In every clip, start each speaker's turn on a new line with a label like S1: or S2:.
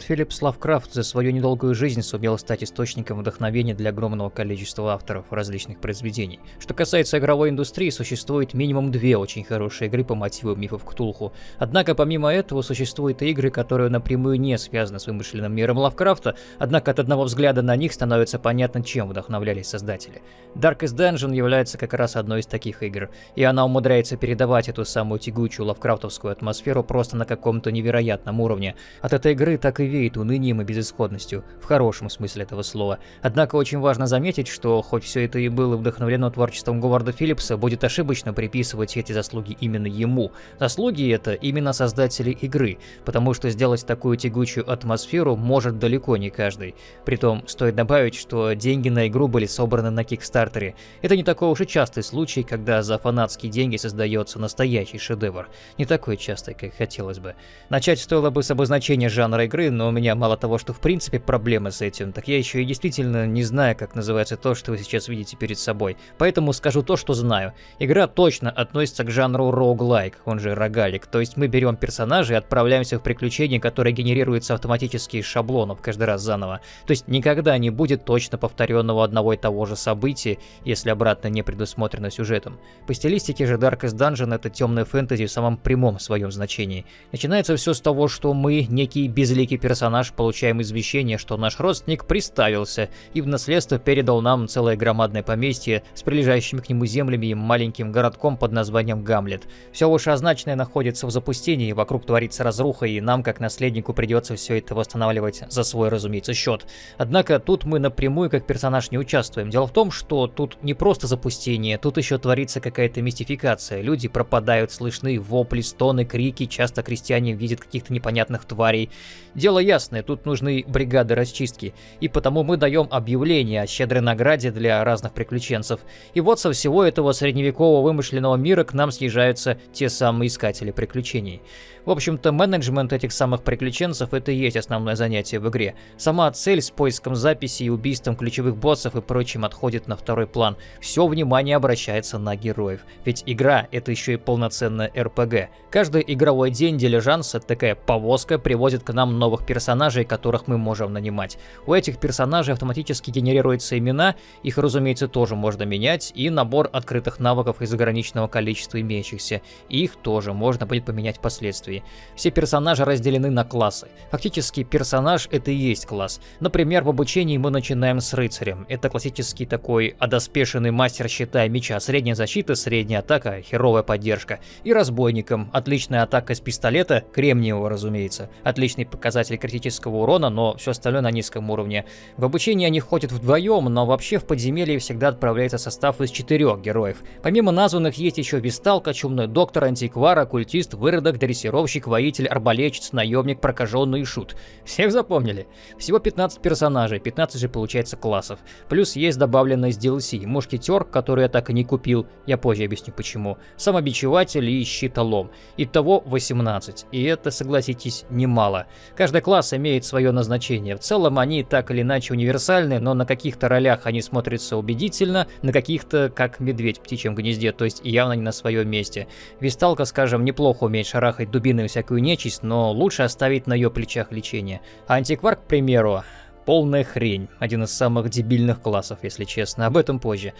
S1: Говард Филлипс Лавкрафт за свою недолгую жизнь сумел стать источником вдохновения для огромного количества авторов различных произведений. Что касается игровой индустрии, существует минимум две очень хорошие игры по мотивам мифов Ктулху. Однако помимо этого существуют и игры, которые напрямую не связаны с вымышленным миром Лавкрафта, однако от одного взгляда на них становится понятно, чем вдохновлялись создатели. Darkest Dungeon является как раз одной из таких игр, и она умудряется передавать эту самую тягучую лавкрафтовскую атмосферу просто на каком-то невероятном уровне. От этой игры так и веет унынием и безысходностью, в хорошем смысле этого слова. Однако очень важно заметить, что хоть все это и было вдохновлено творчеством Говарда Филлипса, будет ошибочно приписывать эти заслуги именно ему. Заслуги это именно создатели игры, потому что сделать такую тягучую атмосферу может далеко не каждый. Притом, стоит добавить, что деньги на игру были собраны на Кикстартере. Это не такой уж и частый случай, когда за фанатские деньги создается настоящий шедевр. Не такой частый, как хотелось бы. Начать стоило бы с обозначения жанра игры, но у меня мало того, что в принципе проблемы с этим, так я еще и действительно не знаю, как называется то, что вы сейчас видите перед собой. Поэтому скажу то, что знаю. Игра точно относится к жанру roguelike, он же рогалик, то есть мы берем персонажа и отправляемся в приключения, которые генерируются автоматически из шаблонов каждый раз заново. То есть никогда не будет точно повторенного одного и того же события, если обратно не предусмотрено сюжетом. По стилистике же Darkest Dungeon это темная фэнтези в самом прямом своем значении. Начинается все с того, что мы, некий безликий персонаж, получаем извещение, что наш родственник приставился и в наследство передал нам целое громадное поместье с прилежащими к нему землями и маленьким городком под названием Гамлет. Все вышеозначенное находится в запустении, вокруг творится разруха, и нам, как наследнику, придется все это восстанавливать за свой, разумеется, счет. Однако тут мы напрямую как персонаж не участвуем. Дело в том, что тут не просто запустение, тут еще творится какая-то мистификация. Люди пропадают, слышны вопли, стоны, крики, часто крестьяне видят каких-то непонятных тварей. Дело ясное, тут нужны бригады расчистки, и потому мы даем объявление о щедрой награде для разных приключенцев. И вот со всего этого средневекового вымышленного мира к нам съезжаются те самые искатели приключений. В общем-то, менеджмент этих самых приключенцев это и есть основное занятие в игре. Сама цель с поиском записей и убийством ключевых боссов и прочим отходит на второй план. Все внимание обращается на героев. Ведь игра это еще и полноценная РПГ. Каждый игровой день дилижанса, такая повозка, привозит к нам новых персонажей, которых мы можем нанимать. У этих персонажей автоматически генерируются имена, их, разумеется, тоже можно менять, и набор открытых навыков из ограниченного количества имеющихся. Их тоже можно будет поменять впоследствии действий. Все персонажи разделены на классы. Фактически персонаж это и есть класс. Например, в обучении мы начинаем с рыцарем. Это классический такой одоспешенный мастер щита и меча. Средняя защита, средняя атака, херовая поддержка. И разбойником. Отличная атака с пистолета, кремниевого разумеется. Отличный показатель критического урона, но все остальное на низком уровне. В обучении они ходят вдвоем, но вообще в подземелье всегда отправляется состав из четырех героев. Помимо названных есть еще Висталка, Чумной Доктор, Антиквар, Оккультист, Выродок, Дрессировщик, дрессировщик, воитель, арбалетчик, наемник, прокаженный и шут. Всех запомнили? Всего 15 персонажей, 15 же получается классов. Плюс есть добавленный из DLC, мушкетер, который я так и не купил, я позже объясню почему, самобичеватель и щитолом. Итого 18, и это, согласитесь, немало. Каждый класс имеет свое назначение, в целом они так или иначе универсальны, но на каких-то ролях они смотрятся убедительно, на каких-то как медведь в птичьем гнезде, то есть явно не на своем месте. Висталка, скажем, неплохо умеет шарахать дубиной всякую нечисть, но лучше оставить на ее плечах лечение. А антиквар, к примеру, Полная хрень. Один из самых дебильных классов, если честно. Об этом позже.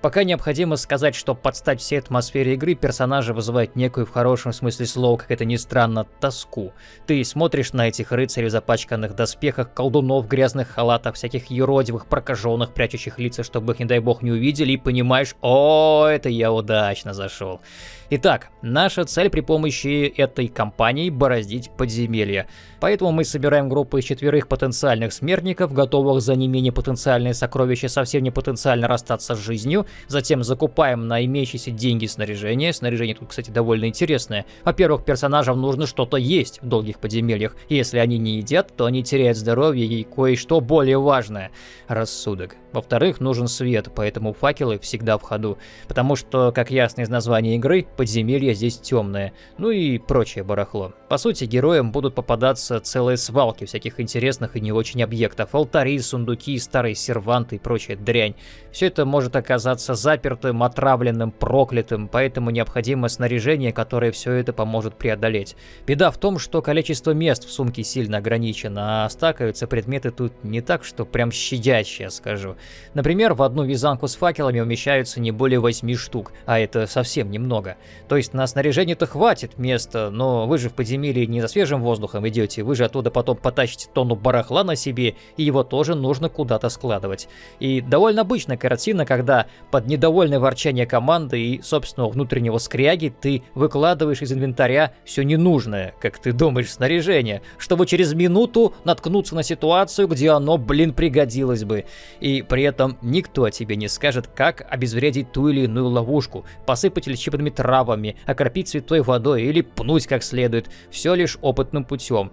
S1: Пока необходимо сказать, что подстать всей атмосфере игры персонажа вызывает некую, в хорошем смысле слова, как это ни странно, тоску. Ты смотришь на этих рыцарей в запачканных доспехах, колдунов грязных халатах, всяких юродивых, прокаженных, прячущих лица, чтобы их, не дай бог, не увидели, и понимаешь, о, это я удачно зашел. Итак, наша цель при помощи этой кампании бороздить подземелья. Поэтому мы собираем группу из четверых потенциальных смертников, готовых за не менее потенциальные сокровища совсем не потенциально расстаться с жизнью. Затем закупаем на имеющиеся деньги снаряжение. Снаряжение тут, кстати, довольно интересное. Во-первых, персонажам нужно что-то есть в долгих подземельях. Если они не едят, то они теряют здоровье и кое-что более важное – рассудок. Во-вторых, нужен свет, поэтому факелы всегда в ходу. Потому что, как ясно из названия игры, подземелье здесь темное. Ну и прочее барахло. По сути, героям будут попадаться целые свалки всяких интересных и не очень объектов. Алтари, сундуки, старые серванты и прочая дрянь. Все это может оказаться запертым, отравленным, проклятым, поэтому необходимо снаряжение, которое все это поможет преодолеть. Беда в том, что количество мест в сумке сильно ограничено, а стакаются предметы тут не так, что прям щадящие, скажу. Например, в одну вязанку с факелами умещаются не более 8 штук, а это совсем немного. То есть на снаряжение-то хватит места, но вы же в подземелье не за свежим воздухом идете, вы же оттуда потом потащите тонну барахла на себе, и его тоже нужно куда-то складывать. И довольно обычная картина, когда под недовольное ворчание команды и собственного внутреннего скряги ты выкладываешь из инвентаря все ненужное, как ты думаешь, снаряжение, чтобы через минуту наткнуться на ситуацию, где оно, блин, пригодилось бы. И при этом никто тебе не скажет, как обезвредить ту или иную ловушку, посыпать лечебными травами, окропить святой водой или пнуть как следует все лишь опытным путем.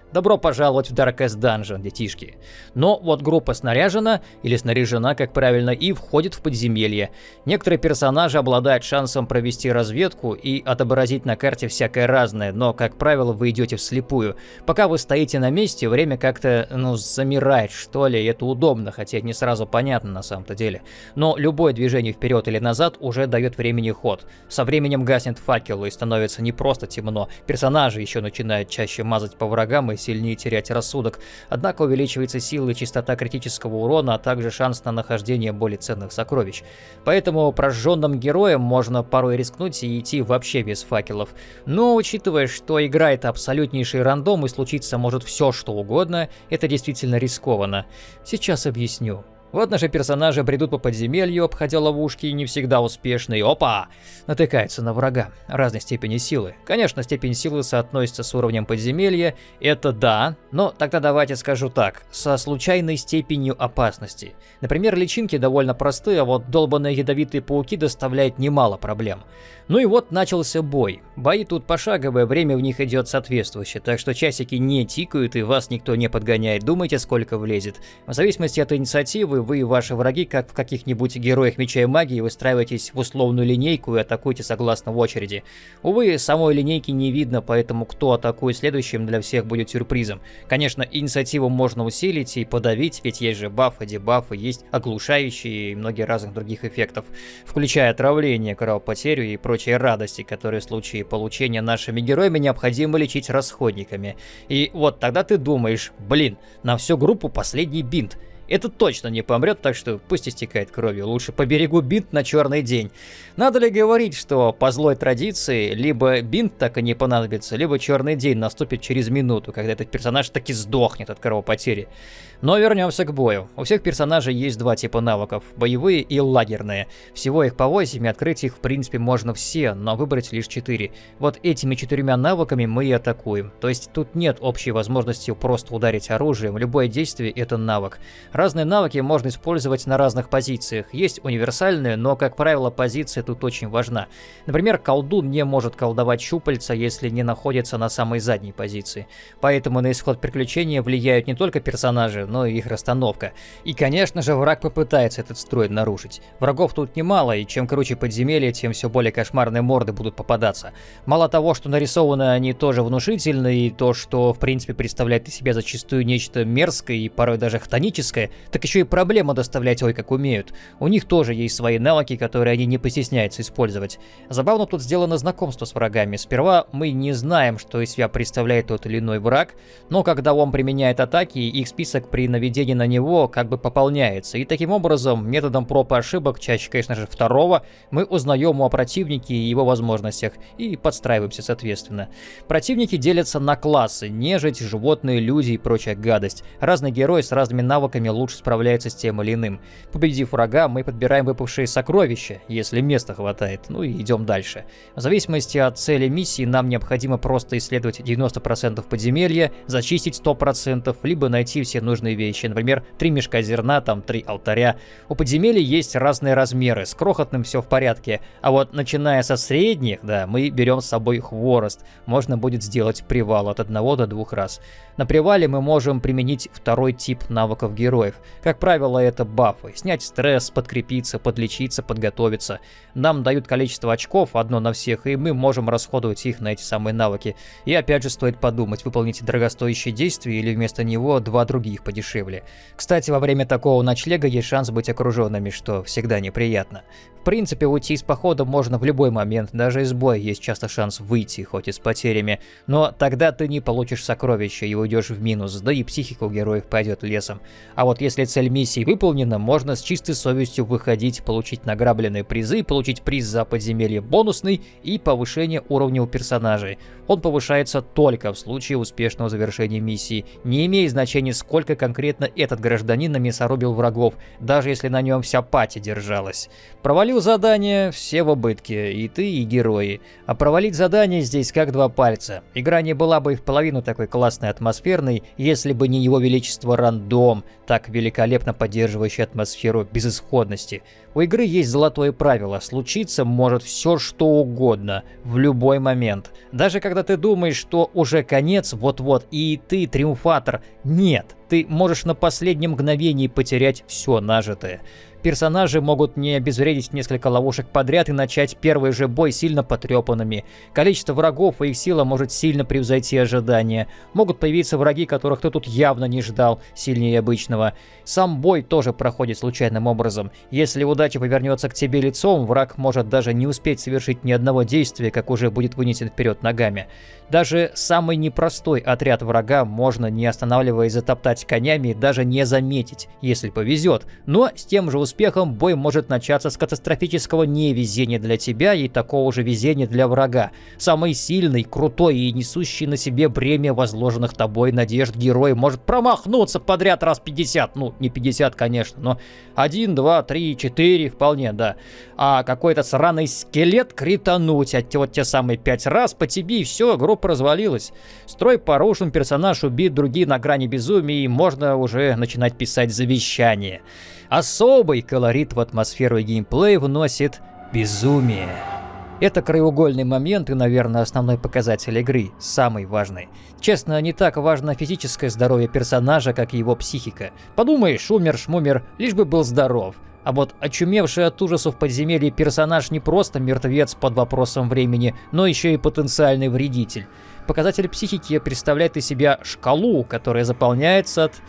S1: Добро пожаловать в Darkest Dungeon, детишки. Но вот группа снаряжена, или снаряжена, как правильно, и входит в подземелье. Некоторые персонажи обладают шансом провести разведку и отобразить на карте всякое разное, но, как правило, вы идете вслепую. Пока вы стоите на месте, время как-то, ну, замирает, что ли, и это удобно, хотя не сразу понятно на самом-то деле. Но любое движение вперед или назад уже дает времени ход. Со временем гаснет факел и становится не просто темно, персонажи еще начинают чаще мазать по врагам и сильнее терять рассудок, однако увеличивается сила и частота критического урона, а также шанс на нахождение более ценных сокровищ. Поэтому прожженным героям можно порой рискнуть и идти вообще без факелов. Но учитывая, что игра это абсолютнейший рандом и случиться может все что угодно, это действительно рискованно. Сейчас объясню. Вот наши персонажи бредут по подземелью, обходя ловушки, не всегда успешные. Опа! Натыкаются на врага разной степени силы. Конечно, степень силы соотносится с уровнем подземелья, это да, но тогда давайте скажу так, со случайной степенью опасности. Например, личинки довольно простые, а вот долбанные ядовитые пауки доставляют немало проблем. Ну и вот начался бой. Бои тут пошаговые, время в них идет соответствующее, так что часики не тикают и вас никто не подгоняет, думайте сколько влезет. В зависимости от инициативы вы и ваши враги, как в каких-нибудь героях меча и магии, выстраиваетесь в условную линейку и атакуйте согласно очереди. Увы, самой линейки не видно, поэтому кто атакует следующим для всех будет сюрпризом. Конечно, инициативу можно усилить и подавить, ведь есть же бафы, дебафы, есть оглушающие и многие разных других эффектов, включая отравление, кровопотерю и прочие радости, которые в случае получения нашими героями необходимо лечить расходниками. И вот тогда ты думаешь, блин, на всю группу последний бинт. Этот точно не помрет, так что пусть истекает кровью. Лучше поберегу бинт на черный день. Надо ли говорить, что по злой традиции либо бинт так и не понадобится, либо черный день наступит через минуту, когда этот персонаж таки сдохнет от кровопотери. Но вернемся к бою. У всех персонажей есть два типа навыков, боевые и лагерные. Всего их по 8, и открыть их в принципе можно все, но выбрать лишь 4. Вот этими четырьмя навыками мы и атакуем. То есть тут нет общей возможности просто ударить оружием, любое действие это навык. Разные навыки можно использовать на разных позициях. Есть универсальные, но как правило позиция тут очень важна. Например, колдун не может колдовать щупальца, если не находится на самой задней позиции. Поэтому на исход приключения влияют не только персонажи, но и их расстановка. И, конечно же, враг попытается этот строй нарушить. Врагов тут немало, и чем круче подземелье, тем все более кошмарные морды будут попадаться. Мало того, что нарисованы они тоже внушительные, и то, что в принципе представляет из себя зачастую нечто мерзкое и порой даже хтоническое, так еще и проблема доставлять ой как умеют. У них тоже есть свои навыки, которые они не постесняются использовать. Забавно тут сделано знакомство с врагами. Сперва мы не знаем, что из себя представляет тот или иной враг, но когда он применяет атаки, их список при наведении на него как бы пополняется. И таким образом, методом проб и ошибок, чаще, конечно же, второго, мы узнаем о противнике и его возможностях и подстраиваемся соответственно. Противники делятся на классы, нежить, животные, люди и прочая гадость. Разные герои с разными навыками лучше справляются с тем или иным. Победив врага, мы подбираем выпавшие сокровища, если места хватает, ну и идем дальше. В зависимости от цели миссии нам необходимо просто исследовать 90% подземелья, зачистить 100%, либо найти все нужные вещи. Например, три мешка зерна, там три алтаря. У подземелья есть разные размеры, с крохотным все в порядке. А вот начиная со средних, да, мы берем с собой хворост. Можно будет сделать привал от одного до двух раз. На привале мы можем применить второй тип навыков героя. Героев. Как правило, это бафы. Снять стресс, подкрепиться, подлечиться, подготовиться. Нам дают количество очков, одно на всех, и мы можем расходовать их на эти самые навыки. И опять же стоит подумать, выполнить дорогостоящее действие или вместо него два других подешевле. Кстати, во время такого ночлега есть шанс быть окруженными, что всегда неприятно. В принципе, уйти из похода можно в любой момент, даже из боя есть часто шанс выйти, хоть и с потерями, но тогда ты не получишь сокровища и уйдешь в минус, да и психика у героев пойдет лесом. А вот если цель миссии выполнена, можно с чистой совестью выходить, получить награбленные призы, получить приз за подземелье бонусный и повышение уровня у персонажей. Он повышается только в случае успешного завершения миссии, не имея значения сколько конкретно этот гражданин намесорубил врагов, даже если на нем вся пати держалась. Провалил задание, все в убытке, и ты, и герои. А провалить задание здесь как два пальца. Игра не была бы и в половину такой классной атмосферной, если бы не его величество рандом, так великолепно поддерживающий атмосферу безысходности. У игры есть золотое правило, случиться может все что угодно, в любой момент. Даже когда ты думаешь, что уже конец, вот-вот, и ты триумфатор, нет, ты можешь на последнем мгновении потерять все нажитое. Персонажи могут не обезвредить несколько ловушек подряд и начать первый же бой сильно потрепанными. Количество врагов и их сила может сильно превзойти ожидания. Могут появиться враги, которых ты тут явно не ждал, сильнее обычного. Сам бой тоже проходит случайным образом. Если удача повернется к тебе лицом, враг может даже не успеть совершить ни одного действия, как уже будет вынесен вперед ногами. Даже самый непростой отряд врага можно, не останавливаясь, затоптать конями и даже не заметить, если повезет. Но с тем же успехом успехом бой может начаться с катастрофического невезения для тебя и такого же везения для врага. Самый сильный, крутой и несущий на себе бремя возложенных тобой надежд герой может промахнуться подряд раз 50. Ну, не 50, конечно, но 1, 2, 3, 4 вполне, да. А какой-то сраный скелет критануть, от вот те самые 5 раз по тебе и все, группа развалилась. Строй порушен, персонаж убит, другие на грани безумия и можно уже начинать писать завещание. Особый колорит в атмосферу и геймплей вносит безумие. Это краеугольный момент и, наверное, основной показатель игры, самый важный. Честно, не так важно физическое здоровье персонажа, как его психика. Подумаешь, умер-шмумер, лишь бы был здоров. А вот очумевший от ужасов подземелья персонаж не просто мертвец под вопросом времени, но еще и потенциальный вредитель. Показатель психики представляет из себя шкалу, которая заполняется от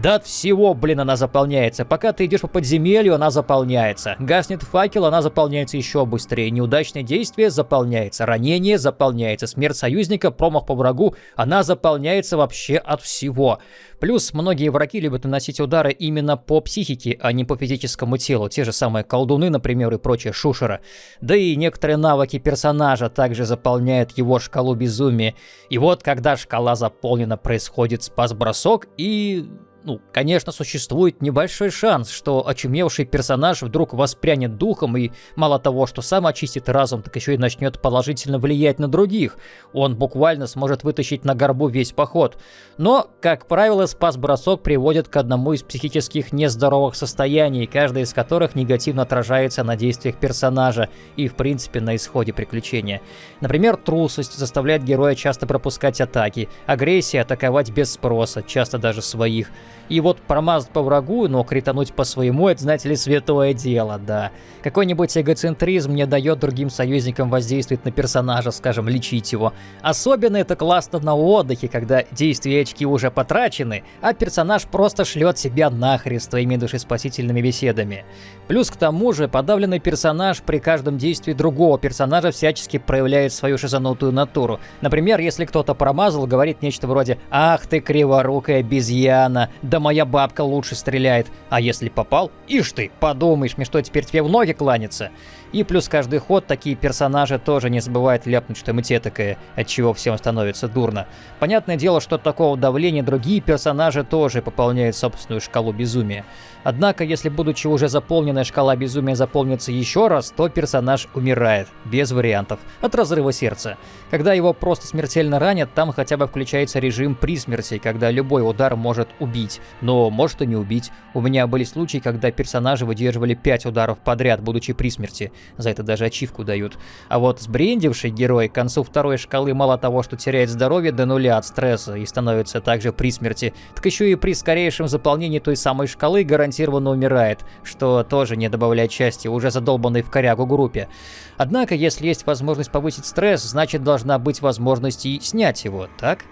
S1: да от всего, блин, она заполняется. Пока ты идешь по подземелью, она заполняется. Гаснет факел, она заполняется еще быстрее. Неудачное действие заполняется. Ранение заполняется. Смерть союзника, промах по врагу, она заполняется вообще от всего. Плюс многие враги любят наносить удары именно по психике, а не по физическому телу. Те же самые колдуны, например, и прочие шушера. Да и некоторые навыки персонажа также заполняют его шкалу безумия. И вот когда шкала заполнена, происходит спас-бросок и ну, конечно, существует небольшой шанс, что очумевший персонаж вдруг воспрянет духом и мало того, что сам очистит разум, так еще и начнет положительно влиять на других. Он буквально сможет вытащить на горбу весь поход. Но, как правило, спас-бросок приводит к одному из психических нездоровых состояний, каждое из которых негативно отражается на действиях персонажа и, в принципе, на исходе приключения. Например, трусость заставляет героя часто пропускать атаки, агрессия атаковать без спроса, часто даже своих. И вот промазать по врагу, но критануть по своему, это, знаете ли, святое дело, да. Какой-нибудь эгоцентризм не дает другим союзникам воздействовать на персонажа, скажем, лечить его. Особенно это классно на отдыхе, когда действия очки уже потрачены, а персонаж просто шлет себя нахрен с твоими душеспасительными беседами. Плюс к тому же, подавленный персонаж при каждом действии другого персонажа всячески проявляет свою шизанутую натуру. Например, если кто-то промазал, говорит нечто вроде «Ах ты криворукая обезьяна, да да моя бабка лучше стреляет. А если попал? Ишь ты, подумаешь, мне что, теперь тебе в ноги кланяться? И плюс каждый ход такие персонажи тоже не забывают ляпнуть что-нибудь этакое, от чего всем становится дурно. Понятное дело, что от такого давления другие персонажи тоже пополняют собственную шкалу безумия. Однако, если будучи уже заполненная шкала безумия заполнится еще раз, то персонаж умирает, без вариантов, от разрыва сердца. Когда его просто смертельно ранят, там хотя бы включается режим при смерти, когда любой удар может убить, но может и не убить. У меня были случаи, когда персонажи выдерживали 5 ударов подряд, будучи при смерти. За это даже ачивку дают. А вот сбрендивший герой к концу второй шкалы мало того, что теряет здоровье до нуля от стресса и становится также при смерти, так еще и при скорейшем заполнении той самой шкалы гарантированно умирает, что тоже не добавляет счастья уже задолбанной в корягу группе. Однако, если есть возможность повысить стресс, значит должна быть возможность и снять его, так? Так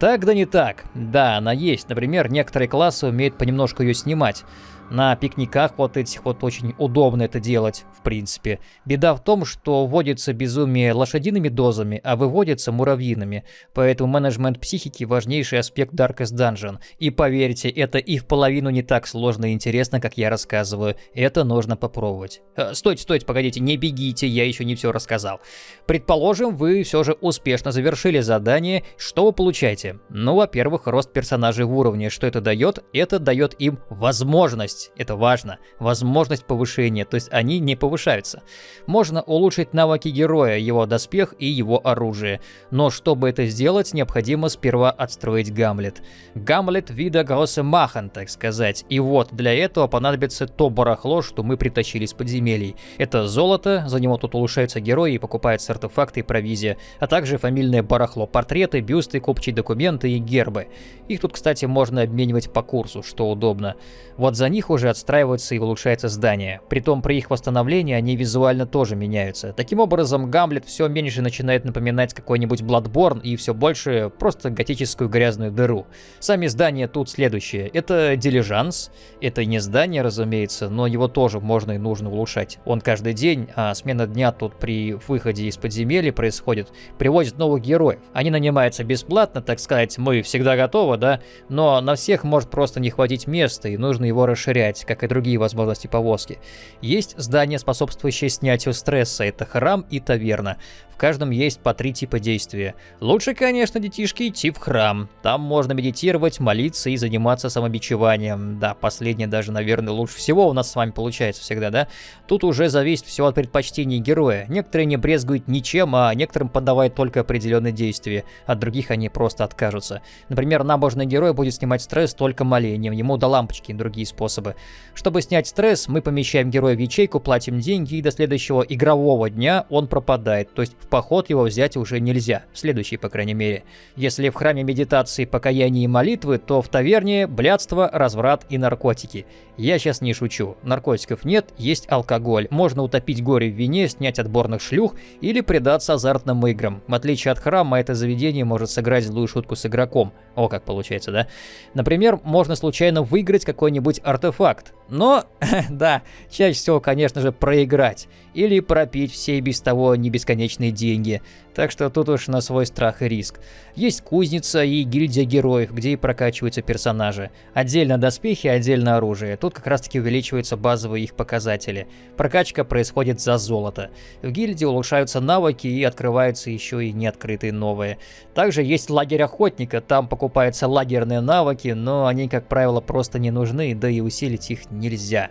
S1: да не так. Да, она есть. Например, некоторые классы умеют понемножку ее снимать. На пикниках вот этих вот очень удобно это делать, в принципе. Беда в том, что вводится безумие лошадиными дозами, а выводится муравьиными. Поэтому менеджмент психики – важнейший аспект Darkest Dungeon. И поверьте, это и в половину не так сложно и интересно, как я рассказываю. Это нужно попробовать. Э, стойте, стойте, погодите, не бегите, я еще не все рассказал. Предположим, вы все же успешно завершили задание. Что вы получаете? Ну, во-первых, рост персонажей в уровне. Что это дает? Это дает им возможность это важно, возможность повышения, то есть они не повышаются. Можно улучшить навыки героя, его доспех и его оружие, но чтобы это сделать, необходимо сперва отстроить Гамлет. Гамлет вида Махан, так сказать, и вот для этого понадобится то барахло, что мы притащили из подземелий. Это золото, за него тут улучшаются герои и покупаются артефакты и провизия, а также фамильное барахло, портреты, бюсты, купчие документы и гербы. Их тут, кстати, можно обменивать по курсу, что удобно. Вот за них уже отстраиваются и улучшается здание. Притом при их восстановлении они визуально тоже меняются. Таким образом, Гамлет все меньше начинает напоминать какой-нибудь Bloodborne и все больше просто готическую грязную дыру. Сами здания тут следующие. Это дилижанс. Это не здание, разумеется, но его тоже можно и нужно улучшать. Он каждый день, а смена дня тут при выходе из подземелья происходит, привозит новых героев. Они нанимаются бесплатно, так сказать, мы всегда готовы, да? Но на всех может просто не хватить места и нужно его расширять как и другие возможности повозки. Есть здания, способствующие снятию стресса, это храм и таверна. В каждом есть по три типа действия. Лучше, конечно, детишки идти в храм. Там можно медитировать, молиться и заниматься самобичеванием. Да, последнее даже, наверное, лучше всего у нас с вами получается всегда, да? Тут уже зависит все от предпочтений героя. Некоторые не брезгуют ничем, а некоторым подавают только определенные действия. От других они просто откажутся. Например, набожный герой будет снимать стресс только молением, ему до лампочки и другие способы. Чтобы снять стресс, мы помещаем героя в ячейку, платим деньги, и до следующего игрового дня он пропадает. То есть в поход его взять уже нельзя, следующий, по крайней мере. Если в храме медитации, покаяния и молитвы, то в таверне блядство, разврат и наркотики. Я сейчас не шучу. Наркотиков нет, есть алкоголь. Можно утопить горе в вине, снять отборных шлюх или предаться азартным играм. В отличие от храма, это заведение может сыграть злую шутку с игроком. О, как получается, да? Например, можно случайно выиграть какой-нибудь артефакт. Но, да, чаще всего, конечно же, проиграть. Или пропить все без того не бесконечные деньги. Так что тут уж на свой страх и риск. Есть кузница и гильдия героев, где и прокачиваются персонажи. Отдельно доспехи, отдельно оружие. Тут как раз таки увеличиваются базовые их показатели. Прокачка происходит за золото. В гильдии улучшаются навыки и открываются еще и неоткрытые новые. Также есть лагерь охотника, там покупаются лагерные навыки, но они, как правило, просто не нужны, да и усилить их нельзя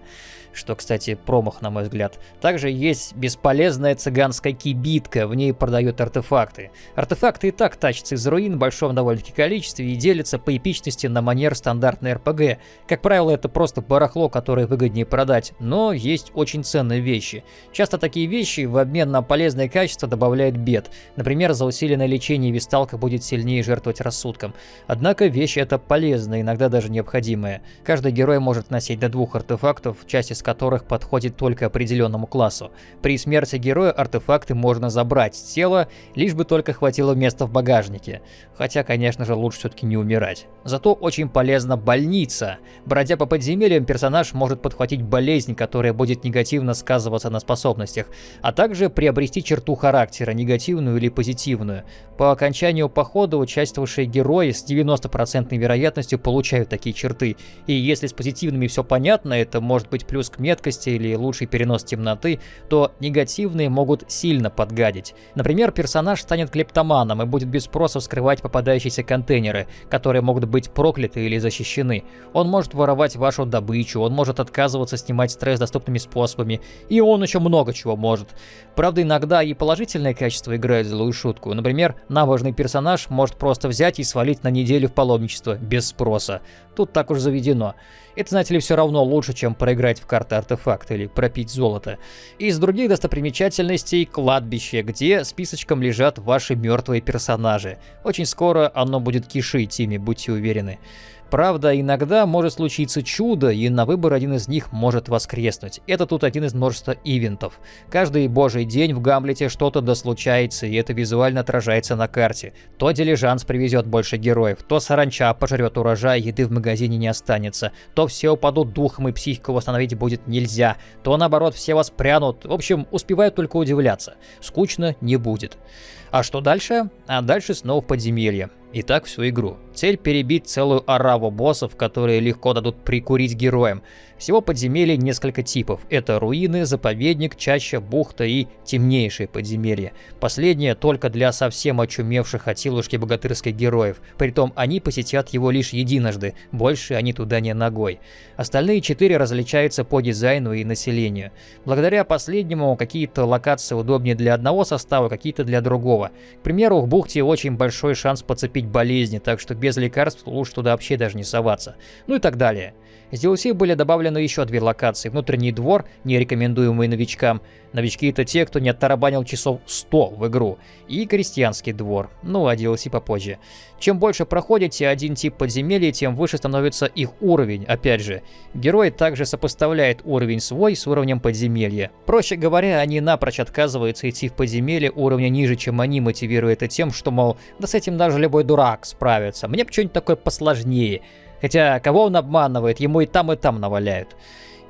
S1: что, кстати, промах, на мой взгляд. Также есть бесполезная цыганская кибитка, в ней продают артефакты. Артефакты и так тащатся из руин в большом довольно-таки количестве и делятся по эпичности на манер стандартной РПГ. Как правило, это просто барахло, которое выгоднее продать, но есть очень ценные вещи. Часто такие вещи в обмен на полезное качество добавляют бед. Например, за усиленное лечение висталка будет сильнее жертвовать рассудком. Однако вещь эта полезная, иногда даже необходимая. Каждый герой может носить до двух артефактов, часть из которых подходит только определенному классу. При смерти героя артефакты можно забрать с тела, лишь бы только хватило места в багажнике. Хотя, конечно же, лучше все-таки не умирать. Зато очень полезна больница. Бродя по подземельям, персонаж может подхватить болезнь, которая будет негативно сказываться на способностях, а также приобрести черту характера, негативную или позитивную. По окончанию похода участвовавшие герои с 90% вероятностью получают такие черты, и если с позитивными все понятно, это может быть плюс к меткости или лучший перенос темноты, то негативные могут сильно подгадить. Например, персонаж станет клептоманом и будет без спроса вскрывать попадающиеся контейнеры, которые могут быть прокляты или защищены. Он может воровать вашу добычу, он может отказываться снимать стресс доступными способами, и он еще много чего может. Правда, иногда и положительное качество играет злую шутку. Например, Набожный персонаж может просто взять и свалить на неделю в паломничество, без спроса. Тут так уж заведено. Это, знаете ли, все равно лучше, чем проиграть в карты артефакт или пропить золото. Из других достопримечательностей кладбище, где списочком лежат ваши мертвые персонажи. Очень скоро оно будет кишить ими, будьте уверены. Правда, иногда может случиться чудо, и на выбор один из них может воскреснуть. Это тут один из множества ивентов. Каждый божий день в Гамлете что-то да случается, и это визуально отражается на карте. То дилижанс привезет больше героев, то саранча пожрет урожай, еды в магазине не останется, то все упадут духом и психику восстановить будет нельзя, то наоборот все воспрянут. В общем, успевают только удивляться. Скучно не будет. А что дальше? А дальше снова подземелье. И так всю игру. Цель перебить целую ораву боссов, которые легко дадут прикурить героям. Всего подземелий несколько типов. Это руины, заповедник, чаща, бухта и темнейшие подземелья. Последнее только для совсем очумевших от силушки богатырских героев. Притом они посетят его лишь единожды, больше они туда не ногой. Остальные четыре различаются по дизайну и населению. Благодаря последнему какие-то локации удобнее для одного состава, какие-то для другого. К примеру, в бухте очень большой шанс подцепить болезни, так что без лекарств лучше туда вообще даже не соваться. Ну и так далее. С DLC были добавлены еще две локации. Внутренний двор, не рекомендуемый новичкам. Новички это те, кто не оттарабанил часов 100 в игру. И крестьянский двор. Ну, а DLC попозже. Чем больше проходите один тип подземелья, тем выше становится их уровень. Опять же, герой также сопоставляет уровень свой с уровнем подземелья. Проще говоря, они напрочь отказываются идти в подземелье уровня ниже, чем они, мотивируя это тем, что, мол, да с этим даже любой дурак справится. Мне бы что-нибудь такое посложнее. Хотя, кого он обманывает, ему и там, и там наваляют.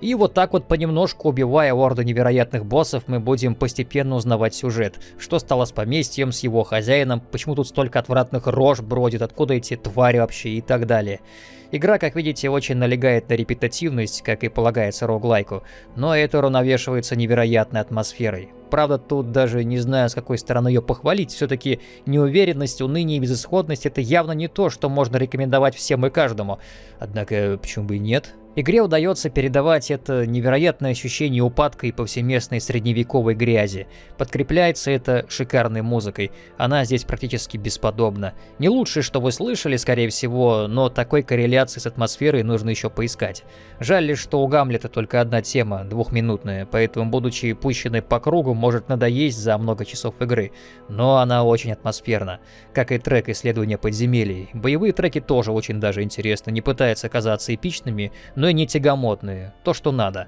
S1: И вот так вот понемножку убивая орду невероятных боссов, мы будем постепенно узнавать сюжет. Что стало с поместьем, с его хозяином, почему тут столько отвратных рож бродит, откуда эти твари вообще и так далее. Игра, как видите, очень налегает на репетативность, как и полагается роглайку, но это уравновешивается невероятной атмосферой. Правда, тут даже не знаю, с какой стороны ее похвалить. Все-таки неуверенность, уныние и безысходность это явно не то, что можно рекомендовать всем и каждому. Однако, почему бы и нет? Игре удается передавать это невероятное ощущение упадка и повсеместной средневековой грязи. Подкрепляется это шикарной музыкой. Она здесь практически бесподобна. Не лучшее, что вы слышали, скорее всего, но такой корреляции с атмосферой нужно еще поискать. Жаль лишь, что у Гамлета только одна тема, двухминутная, поэтому, будучи пущенной по кругу, может надоесть за много часов игры. Но она очень атмосферна. Как и трек исследования подземелий. Боевые треки тоже очень даже интересны, не пытаются казаться эпичными, и не тягомотные, то что надо.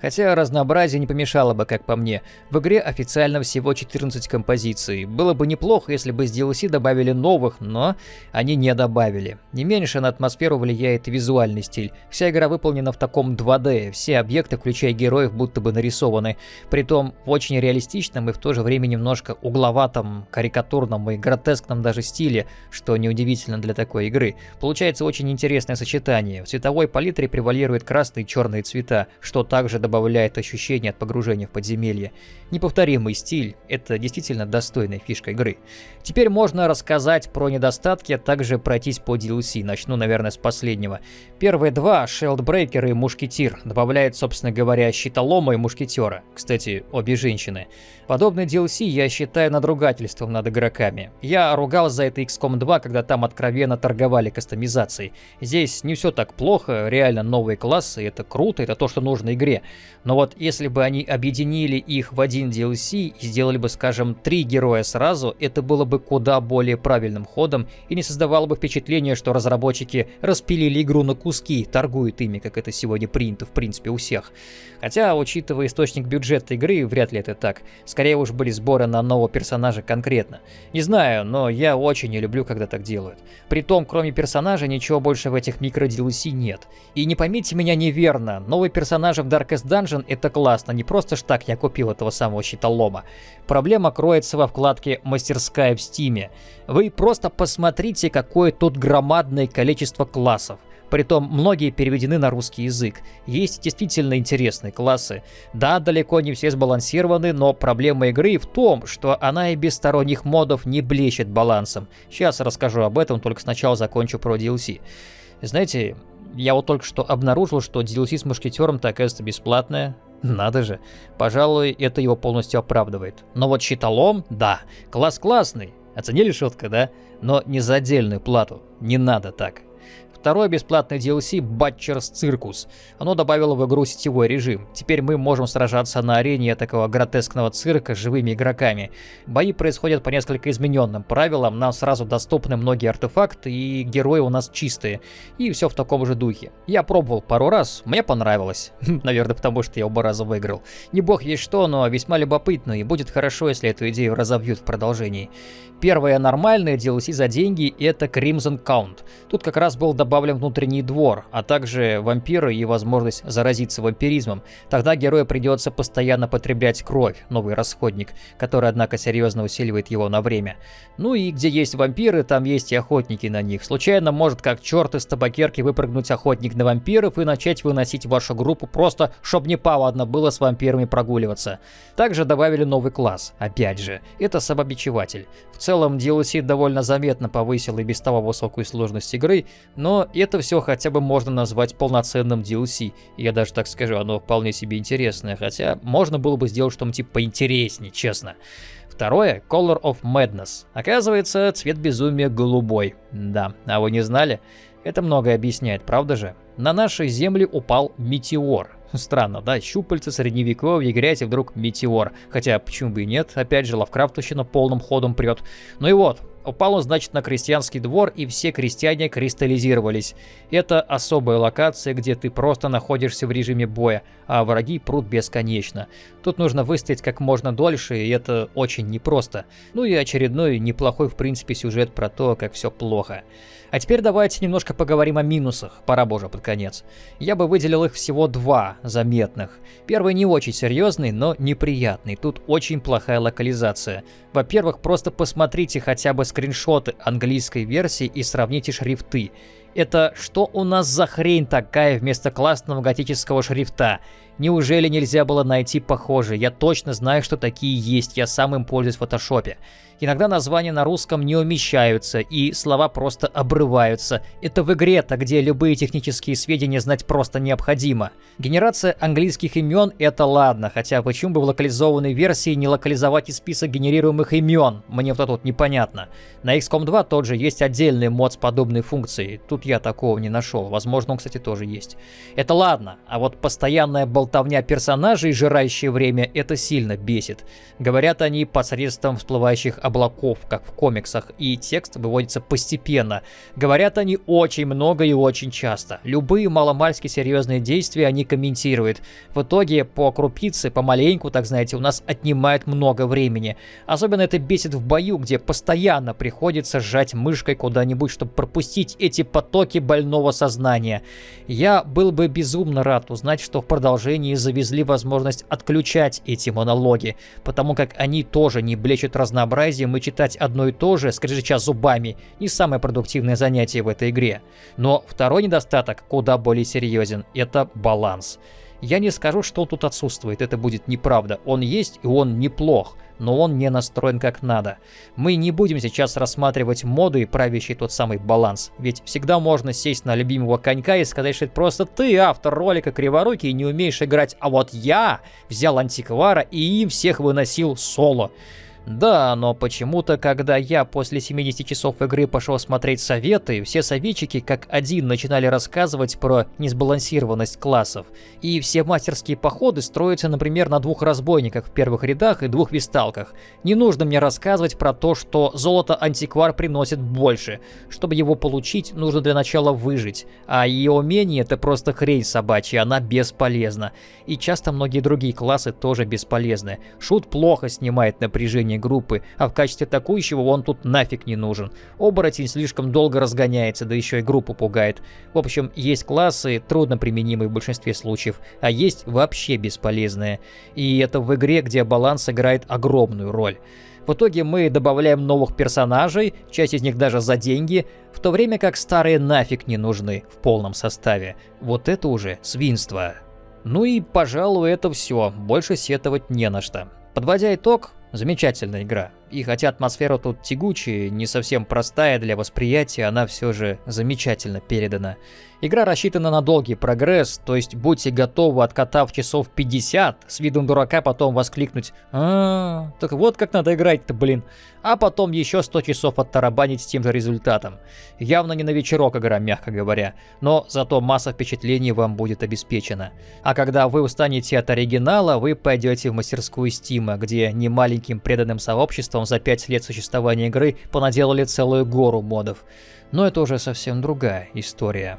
S1: Хотя разнообразие не помешало бы, как по мне. В игре официально всего 14 композиций. Было бы неплохо, если бы с DLC добавили новых, но они не добавили. Не меньше на атмосферу влияет визуальный стиль. Вся игра выполнена в таком 2D, все объекты, включая героев, будто бы нарисованы. Притом в очень реалистичном и в то же время немножко угловатом, карикатурном и гротескном даже стиле, что неудивительно для такой игры. Получается очень интересное сочетание. В цветовой палитре превалируют красные и черные цвета, что также добавляет ощущение от погружения в подземелье. Неповторимый стиль – это действительно достойная фишка игры. Теперь можно рассказать про недостатки, а также пройтись по DLC. Начну, наверное, с последнего. Первые два, Шелдбрейкер и Мушкетир, добавляют, собственно говоря, щитолома и мушкетера. Кстати, обе женщины. Подобный DLC я считаю надругательством над игроками. Я ругал за это XCOM 2, когда там откровенно торговали кастомизацией. Здесь не все так плохо, реально новые классы, это круто, это то, что нужно игре. Но вот если бы они объединили их в один DLC и сделали бы, скажем, три героя сразу, это было бы куда более правильным ходом и не создавало бы впечатление, что разработчики распилили игру на куски, торгуют ими, как это сегодня принято в принципе у всех. Хотя, учитывая источник бюджета игры, вряд ли это так. Скорее уж были сборы на нового персонажа конкретно. Не знаю, но я очень не люблю, когда так делают. Притом, кроме персонажа, ничего больше в этих микро-DLC нет. И не поймите меня неверно, новые персонажи в Darkest Dungeon это классно, не просто ж так я купил этого самого щитолома. Проблема кроется во вкладке «Мастерская в Стиме». Вы просто посмотрите, какое тут громадное количество классов. Притом многие переведены на русский язык. Есть действительно интересные классы. Да, далеко не все сбалансированы, но проблема игры в том, что она и без сторонних модов не блещет балансом. Сейчас расскажу об этом, только сначала закончу про DLC. Знаете, я вот только что обнаружил, что DLC с Мушкетером так оказывается бесплатная. Надо же. Пожалуй, это его полностью оправдывает. Но вот щитолом, да, класс классный. Оценили шутка, да? Но не за отдельную плату. Не надо так. Второе бесплатное DLC Butcher's Circus. Оно добавило в игру сетевой режим. Теперь мы можем сражаться на арене такого гротескного цирка с живыми игроками. Бои происходят по несколько измененным правилам, нам сразу доступны многие артефакты и герои у нас чистые. И все в таком же духе. Я пробовал пару раз, мне понравилось. Наверное, потому что я оба раза выиграл. Не бог есть что, но весьма любопытно и будет хорошо, если эту идею разовьют в продолжении. Первое нормальное DLC за деньги это Crimson Count. Тут как раз был добавлен внутренний двор, а также вампиры и возможность заразиться вампиризмом. Тогда герою придется постоянно потреблять кровь, новый расходник, который, однако, серьезно усиливает его на время. Ну и где есть вампиры, там есть и охотники на них. Случайно может как черт из табакерки выпрыгнуть охотник на вампиров и начать выносить вашу группу просто, чтоб не повадно было с вампирами прогуливаться. Также добавили новый класс, опять же, это самобичеватель. В целом DLC довольно заметно повысил и без того высокую сложность игры, но это все хотя бы можно назвать полноценным DLC. Я даже так скажу, оно вполне себе интересное, хотя можно было бы сделать что-нибудь типа поинтереснее, честно. Второе — Color of Madness. Оказывается, цвет безумия голубой. Да, а вы не знали? Это многое объясняет, правда же? На нашей земле упал метеор. Странно, да? Щупальца, средневековье, грязь и вдруг метеор. Хотя, почему бы и нет? Опять же, Лавкрафтовщина полным ходом прет. Ну и вот, Упал он, значит, на крестьянский двор, и все крестьяне кристаллизировались. Это особая локация, где ты просто находишься в режиме боя, а враги прут бесконечно. Тут нужно выстоять как можно дольше, и это очень непросто. Ну и очередной неплохой, в принципе, сюжет про то, как все плохо. А теперь давайте немножко поговорим о минусах, пора боже под конец. Я бы выделил их всего два заметных. Первый не очень серьезный, но неприятный. Тут очень плохая локализация. Во-первых, просто посмотрите хотя бы скриншоты английской версии и сравните шрифты. Это что у нас за хрень такая вместо классного готического шрифта? Неужели нельзя было найти похожие? Я точно знаю, что такие есть, я сам им пользуюсь в фотошопе. Иногда названия на русском не умещаются, и слова просто обрываются. Это в игре-то, где любые технические сведения знать просто необходимо. Генерация английских имен — это ладно, хотя почему бы в локализованной версии не локализовать и список генерируемых имен? Мне вот это вот непонятно. На XCOM 2 тот же есть отдельный мод с подобной функцией. Тут я такого не нашел. Возможно, он, кстати, тоже есть. Это ладно, а вот постоянная болтовня персонажей, жирающее время, это сильно бесит. Говорят они посредством всплывающих облаков, как в комиксах, и текст выводится постепенно. Говорят они очень много и очень часто. Любые маломальски серьезные действия они комментируют. В итоге по крупице, помаленьку, так знаете, у нас отнимает много времени. Особенно это бесит в бою, где постоянно приходится сжать мышкой куда-нибудь, чтобы пропустить эти потоки больного сознания. Я был бы безумно рад узнать, что в продолжении завезли возможность отключать эти монологи, потому как они тоже не блещут разнообразием разнообразием и читать одно и то же, скрежеща зубами, не самое продуктивное занятие в этой игре. Но второй недостаток куда более серьезен – это баланс. Я не скажу, что он тут отсутствует, это будет неправда. Он есть и он неплох, но он не настроен как надо. Мы не будем сейчас рассматривать моды, правящий тот самый баланс, ведь всегда можно сесть на любимого конька и сказать, что это просто ты, автор ролика Криворукий, не умеешь играть, а вот я взял антиквара и им всех выносил соло. Да, но почему-то, когда я после 70 часов игры пошел смотреть советы, все советчики как один начинали рассказывать про несбалансированность классов. И все мастерские походы строятся, например, на двух разбойниках в первых рядах и двух висталках. Не нужно мне рассказывать про то, что золото-антиквар приносит больше. Чтобы его получить, нужно для начала выжить. А ее умение это просто хрень собачья, она бесполезна. И часто многие другие классы тоже бесполезны. Шут плохо снимает напряжение создания группы, а в качестве атакующего он тут нафиг не нужен. Оборотень слишком долго разгоняется, да еще и группу пугает. В общем, есть классы, трудно применимые в большинстве случаев, а есть вообще бесполезные. И это в игре, где баланс играет огромную роль. В итоге мы добавляем новых персонажей, часть из них даже за деньги, в то время как старые нафиг не нужны в полном составе. Вот это уже свинство. Ну и, пожалуй, это все. Больше сетовать не на что. Подводя итог, Замечательная игра. И хотя атмосфера тут тягучая, не совсем простая для восприятия, она все же замечательно передана. Игра рассчитана на долгий прогресс, то есть будьте готовы, откатав часов 50, с видом дурака потом воскликнуть а, так вот как надо играть-то, блин. А потом еще 100 часов оттарабанить с тем же результатом. Явно не на вечерок игра, мягко говоря, но зато масса впечатлений вам будет обеспечена. А когда вы устанете от оригинала, вы пойдете в мастерскую Стима, где маленьким преданным сообществом за пять лет существования игры понаделали целую гору модов. Но это уже совсем другая история.